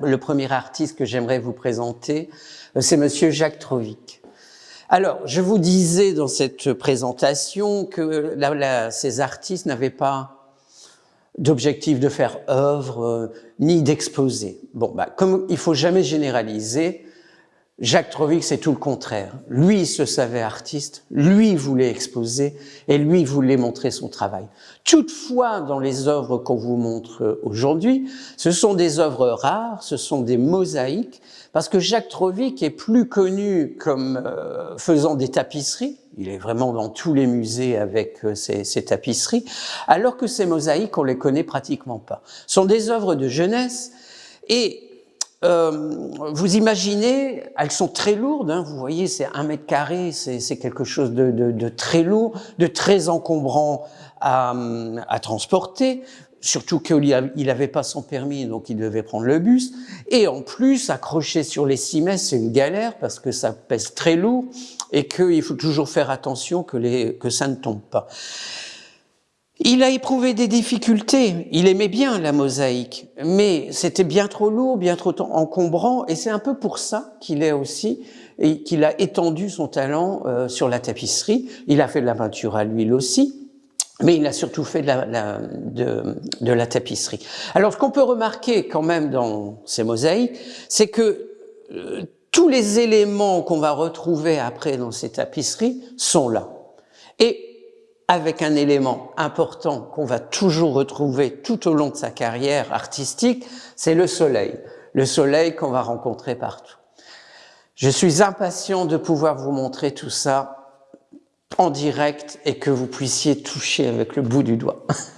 Le premier artiste que j'aimerais vous présenter, euh, c'est Monsieur Jacques Trovic. Alors, je vous disais dans cette présentation que ces artistes n'avaient pas d'objectif de faire œuvre, euh, ni d'exposer. Bon, bah, comme il faut jamais généraliser, Jacques Trovic, c'est tout le contraire. Lui, il se savait artiste, lui voulait exposer et lui voulait montrer son travail. Toutefois, dans les œuvres qu'on vous montre aujourd'hui, ce sont des œuvres rares, ce sont des mosaïques, parce que Jacques Trovic est plus connu comme euh, faisant des tapisseries, il est vraiment dans tous les musées avec euh, ses, tapisseries, alors que ces mosaïques, on les connaît pratiquement pas. Ce sont des œuvres de jeunesse et euh, vous imaginez, elles sont très lourdes, hein, vous voyez, c'est un mètre carré, c'est quelque chose de, de, de, très lourd, de très encombrant à, à transporter, surtout qu'il n'avait pas son permis, donc il devait prendre le bus. Et en plus, accrocher sur les cimets, c'est une galère parce que ça pèse très lourd et qu'il faut toujours faire attention que, les, que ça ne tombe pas. Il a éprouvé des difficultés, il aimait bien la mosaïque, mais c'était bien trop lourd, bien trop encombrant, et c'est un peu pour ça qu'il est aussi, et qu'il a étendu son talent euh, sur la tapisserie. Il a fait de la peinture à l'huile aussi, mais il a surtout fait de la, de, de la tapisserie. Alors, ce qu'on peut remarquer quand même dans ces mosaïques, c'est que euh, tous les éléments qu'on va retrouver après dans ces tapisseries sont là. Et avec un élément important qu'on va toujours retrouver tout au long de sa carrière artistique, c'est le soleil. Le soleil qu'on va rencontrer partout. Je suis impatient de pouvoir vous montrer tout ça en direct et que vous puissiez toucher avec le bout du doigt.